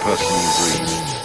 personal dreams.